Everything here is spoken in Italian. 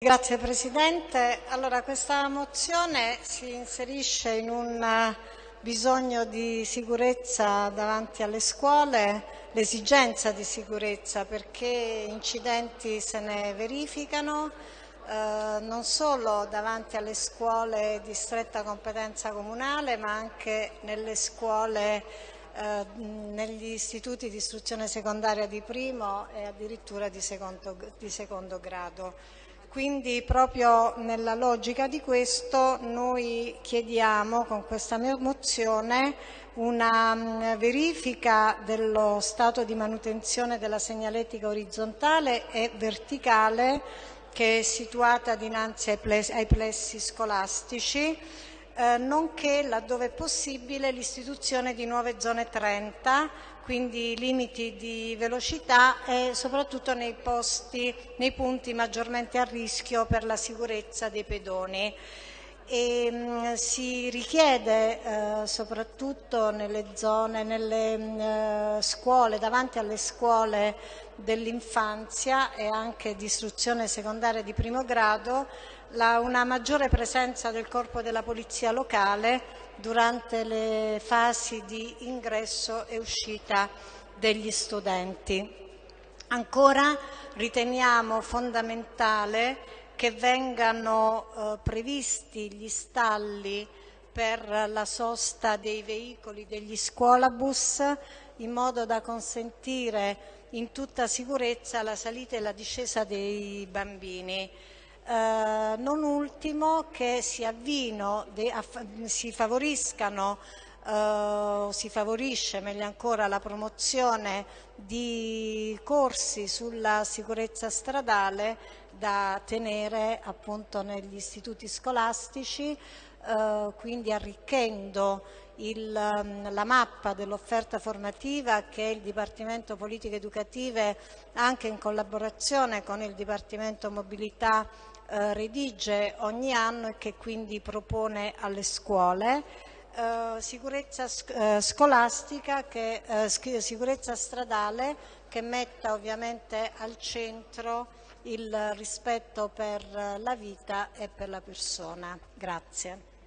Grazie Presidente. Allora, questa mozione si inserisce in un eh, bisogno di sicurezza davanti alle scuole, l'esigenza di sicurezza perché incidenti se ne verificano eh, non solo davanti alle scuole di stretta competenza comunale ma anche nelle scuole eh, negli istituti di istruzione secondaria di primo e addirittura di secondo, di secondo grado. Quindi proprio nella logica di questo noi chiediamo con questa mozione una mm, verifica dello stato di manutenzione della segnaletica orizzontale e verticale che è situata dinanzi ai plessi, ai plessi scolastici, eh, nonché laddove possibile l'istituzione di nuove zone 30 quindi limiti di velocità e soprattutto nei, posti, nei punti maggiormente a rischio per la sicurezza dei pedoni. E, mh, mm, si richiede eh, soprattutto nelle zone, nelle mh, mm, scuole, davanti alle scuole dell'infanzia e anche di istruzione secondaria di primo grado, la, una maggiore presenza del corpo della polizia locale durante le fasi di ingresso e uscita degli studenti. Ancora riteniamo fondamentale che vengano eh, previsti gli stalli per la sosta dei veicoli degli scuolabus in modo da consentire in tutta sicurezza la salita e la discesa dei bambini. Eh, non ultimo che si, avvino, si favoriscano Uh, si favorisce meglio ancora la promozione di corsi sulla sicurezza stradale da tenere appunto negli istituti scolastici, uh, quindi arricchendo il, um, la mappa dell'offerta formativa che il Dipartimento Politiche Educative anche in collaborazione con il Dipartimento Mobilità eh, redige ogni anno e che quindi propone alle scuole. Eh, sicurezza eh, scolastica, che, eh, sicurezza stradale che metta ovviamente al centro il rispetto per la vita e per la persona. Grazie.